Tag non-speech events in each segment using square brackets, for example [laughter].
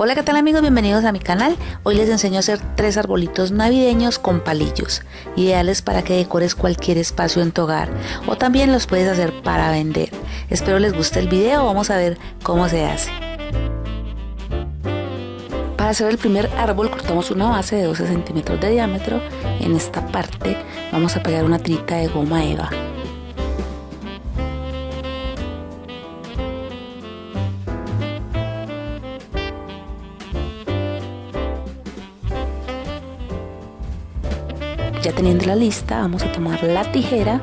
Hola qué tal amigos, bienvenidos a mi canal. Hoy les enseño a hacer tres arbolitos navideños con palillos, ideales para que decores cualquier espacio en tu hogar o también los puedes hacer para vender. Espero les guste el video, vamos a ver cómo se hace. Para hacer el primer árbol cortamos una base de 12 centímetros de diámetro. En esta parte vamos a pegar una tirita de goma eva. Teniendo la lista, vamos a tomar la tijera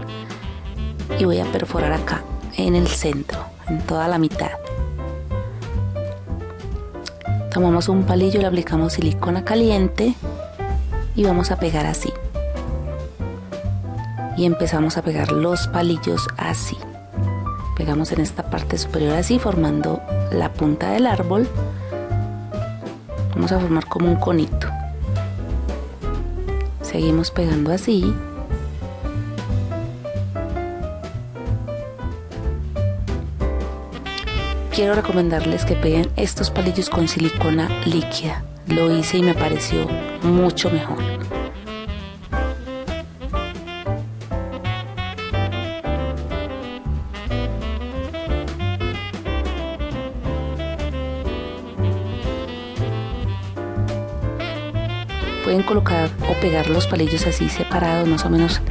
y voy a perforar acá, en el centro, en toda la mitad. Tomamos un palillo, le aplicamos silicona caliente y vamos a pegar así. Y empezamos a pegar los palillos así. Pegamos en esta parte superior así, formando la punta del árbol. Vamos a formar como un conito seguimos pegando así. Quiero recomendarles que peguen estos palillos con silicona líquida. Lo hice y me pareció mucho mejor pueden colocar o pegar los palillos así separados, más o menos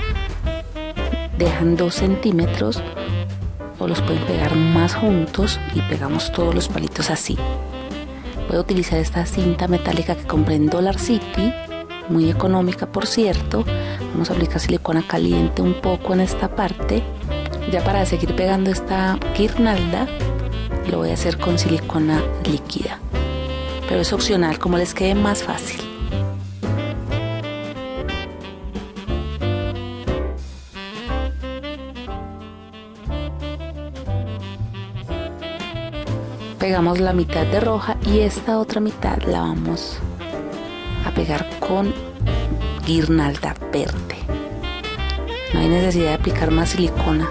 dejan 2 centímetros o los pueden pegar más juntos y pegamos todos los palitos así. Puedo utilizar esta cinta metálica que compré en Dollar City, muy económica por cierto. Vamos a aplicar silicona caliente un poco en esta parte. Ya para seguir pegando esta guirnalda, lo voy a hacer con silicona líquida. Pero es opcional, como les quede más fácil. Pegamos la mitad de roja y esta otra mitad la vamos a pegar con guirnalda verde. No hay necesidad de aplicar más silicona.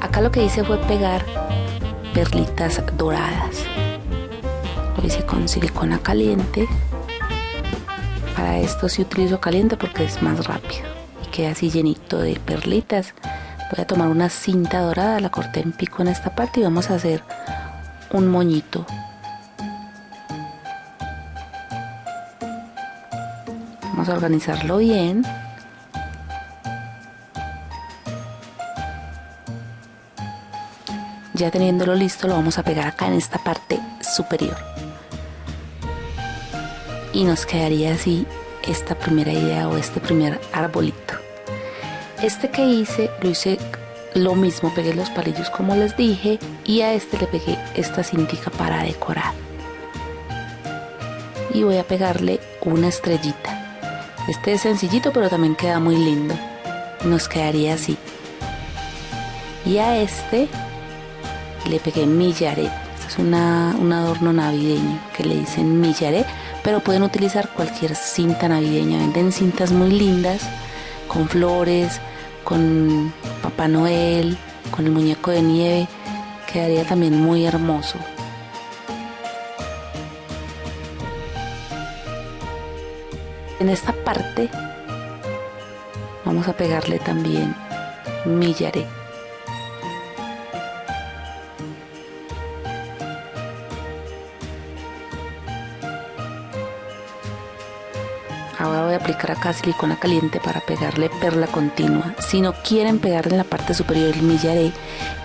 Acá lo que hice fue pegar perlitas doradas. Lo hice con silicona caliente. Para esto sí utilizo caliente porque es más rápido y queda así llenito de perlitas. Voy a tomar una cinta dorada la corté en pico en esta parte y vamos a hacer un moñito. Vamos a organizarlo bien. Ya teniéndolo listo lo vamos a pegar acá en esta parte superior. Y nos quedaría así esta primera idea o este primer arbolito. Este que hice lo hice lo mismo, pegué los palillos como les dije y a este le pegué esta cintica para decorar. Y voy a pegarle una estrellita. Este es sencillito pero también queda muy lindo. Nos quedaría así. Y a este le pegué millaret. Este es una, un adorno navideño que le dicen millaret, pero pueden utilizar cualquier cinta navideña. Venden cintas muy lindas con flores, con Papá con el muñeco de nieve, quedaría también muy hermoso. En esta parte vamos a pegarle también millaré. Ahora voy a aplicar acá silicona caliente para pegarle perla continua. Si no quieren pegar en la parte superior el millaré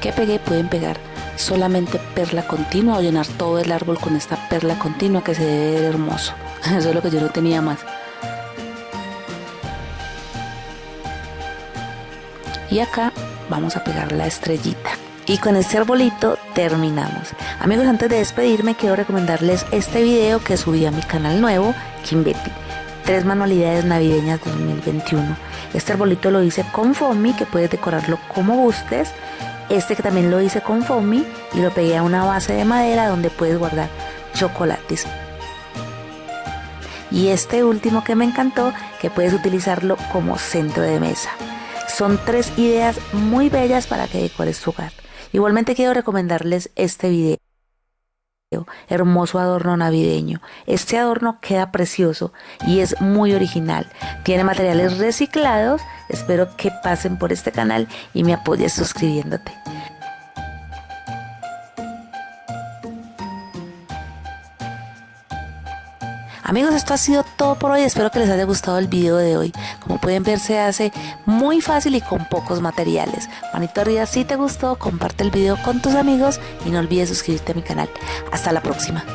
que pegué, pueden pegar solamente perla continua o llenar todo el árbol con esta perla continua que se debe ver hermoso. [laughs] Eso es lo que yo no tenía más. Y acá vamos a pegar la estrellita. Y con este arbolito terminamos. Amigos, antes de despedirme quiero recomendarles este video que subí a mi canal nuevo, Kim Betty tres manualidades navideñas 2021. Este arbolito lo hice con foamy, que puedes decorarlo como gustes. Este que también lo hice con foamy y lo pegué a una base de madera donde puedes guardar chocolates. Y este último que me encantó, que puedes utilizarlo como centro de mesa. Son tres ideas muy bellas para que decores tu hogar. Igualmente quiero recomendarles este video. Hermoso adorno navideño. Este adorno queda precioso y es muy original. Tiene materiales reciclados. Espero que pasen por este canal y me apoyes suscribiéndote. Amigos, esto ha sido todo por hoy. Espero que les haya gustado el video de hoy. Como pueden ver, se hace muy fácil y con pocos materiales. Manito arriba si te gustó, comparte el video con tus amigos y no olvides suscribirte a mi canal. Hasta la próxima.